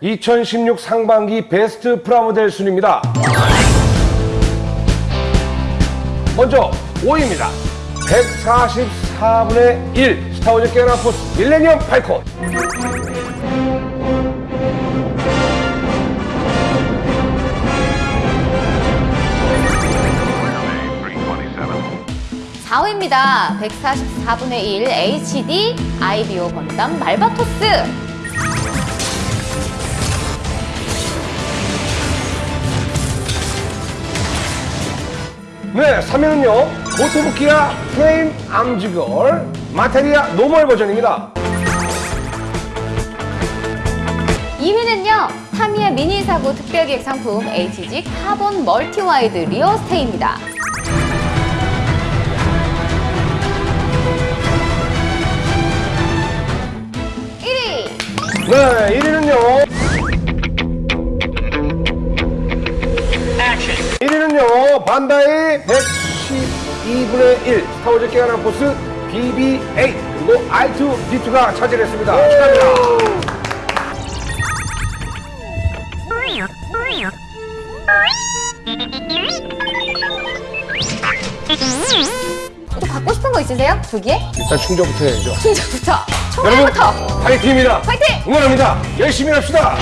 2016 상반기 베스트 프라모델 순입니다. 먼저 5위입니다. 144분의 1 스타워즈 깨어나 포스 밀레니엄 팔콘. 사위입니다 144분의 1 HD 아이비오 건담 말바토스. 네, 3위는요. 고토부키아 플레임 암지걸 마테리아 노멀 버전입니다. 2위는요. 타미야 미니 사고 특별기획 상품 HG 카본 멀티와이드 리어 스테이입니다. 1위 네, 1위는요. 반다이 112분의 1 스타워즈 깨어나 포스 BB-8 그리고 R2-D2가 차지했습니다. 축하합니다. 또 갖고 싶은 거 있으세요? 두 개? 일단 충전부터 해야죠. 충전부터 총알부터 파이팅입니다. 파이팅! 응원합니다. 열심히 합시다.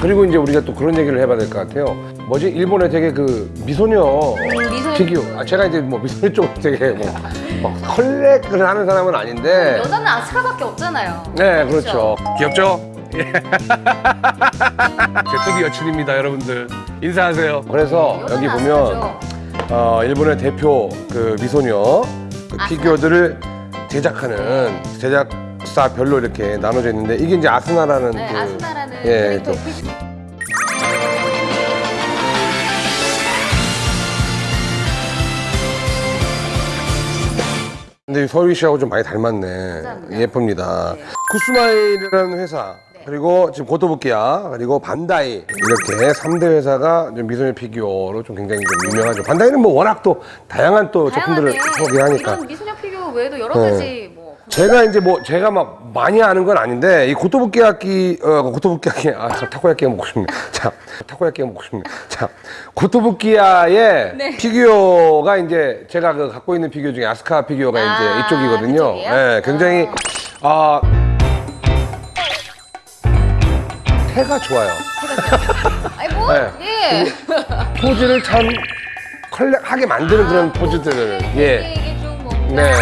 그리고 이제 우리가 또 그런 얘기를 해봐야 될 것 같아요. 뭐지? 일본에 되게 그 미소녀 미소녀 피규어. 아, 제가 이제 뭐 미소녀 쪽으로 되게 뭐, 막 컬렉을 하는 사람은 아닌데. 여자는 아스카밖에 없잖아요. 네, 그렇죠. 귀엽죠? 예. 제토기 여친입니다, 여러분들. 인사하세요. 그래서 여자는 여기 보면 아스카죠. 어, 일본의 대표 그 미소녀 그. 피규어들을 제작하는 제작사별로 이렇게 나눠져 있는데 이게 이제 아스나라는 네, 그, 아스나라는 예, 캐릭터 또. 근데 서유리 씨하고 좀 많이 닮았네. 감사합니다. 예쁩니다. 네. 쿠스마일이라는 회사 그리고 지금 고토부키야 그리고 반다이 이렇게 삼대 회사가 좀 미소녀 피규어로 좀 굉장히 좀 유명하죠. 반다이는 뭐 워낙 또 다양한 또 제품들을 다양하게 소개하니까. 이런 미소녀 피규어 외에도 여러 네. 가지 뭐 제가 이제 뭐 제가 막 많이 아는 건 아닌데 이 고토부키야키 어 고토부키야키 아 타코야끼가 먹고 싶네. 자 타코야끼가 먹고 싶네. 자 고토부키야의 네. 피규어가 이제 제가 그 갖고 있는 피규어 중에 아스카 피규어가 아, 이제 이쪽이거든요. 예, 굉장히 아 태가 좋아요. 뭐 네. 예. 포즈를 참 컬렉하게 만드는 그런 포즈들을 예. 뭔가 네.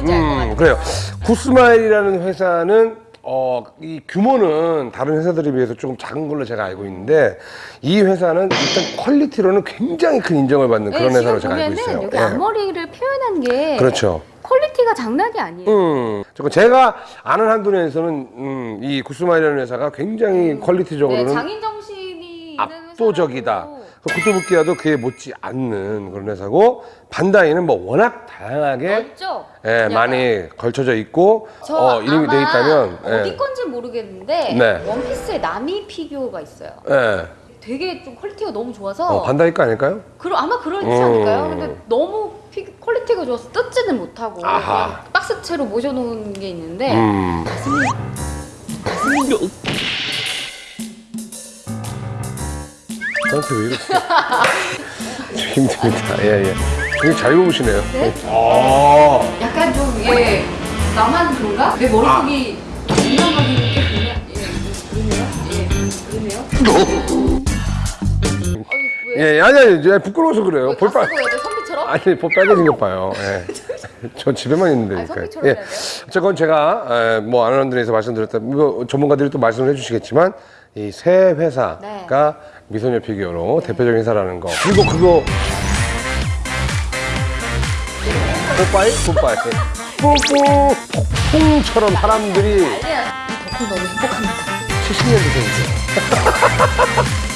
아, 예, 뭔지 알 것 같아요. 음, 그래요. 구스마일이라는 회사는 어, 이 규모는 다른 회사들에 비해서 조금 작은 걸로 제가 알고 있는데 이 회사는 일단 퀄리티로는 굉장히 큰 인정을 받는 그런 네, 회사로 제가 알고 있어요. 여기 예. 앞머리를 표현한 게 그렇죠. 퀄리티가 장난이 아니에요. 음, 제가 아는 한도 내에서는 음, 이 구스마일이라는 회사가 굉장히 퀄리티적으로는 네, 장인 정신이 있는 압도적이다. 회사라고. 고토부키야도 그에 못지 않는 그런 회사고 반다이는 뭐 워낙 다양하게 멋죠? 예. 많이 걸쳐져 있고 저 어, 이름이 아마 돼 있다면 어디 예. 건지 모르겠는데 네. 원피스에 나미 피규어가 있어요. 예. 되게 좀 퀄리티가 너무 좋아서 어, 반다이 거 아닐까요? 그러, 아마 그러지 음. 않을까요? 근데 너무 피, 퀄리티가 좋아서 뜯지는 못하고 박스채로 모셔놓은 게 있는데 음. 저한테 왜 이러세요? 힘듭니다. 예, 예. 되게 잘 입으시네요. 네? 아, 약간 좀 예, 나만 그런가? 내 머릿속이 민감하게 이렇게 그냥 예, 그러네요? 예, 그러네요? 어, 왜? 예, 아니, 아니, 부끄러워서 그래요. 왜볼다 빨, 쓰고 해야 돼? 선비처럼? 아니, 볼 빨개진 것 봐요. 예. 저 집에만 있는데. 그러니까. 예. 어쨌건 제가, 에, 뭐, 아는 분에서 말씀드렸다, 뭐, 전문가들이 또 말씀을 해주시겠지만, 이새 회사가 네. 미소녀 피규어로 대표적인 회사라는 거. 그리고 그거, 뽀빠이? 뽀빠이. 뽀뽀! 폭풍처럼 사람들이. 이 덕분 너무 행복합니다. 70년대생이죠.